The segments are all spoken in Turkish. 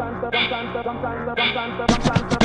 sometimes, sometimes, sometimes, sometimes, sometimes, sometimes.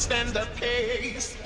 stand the pace.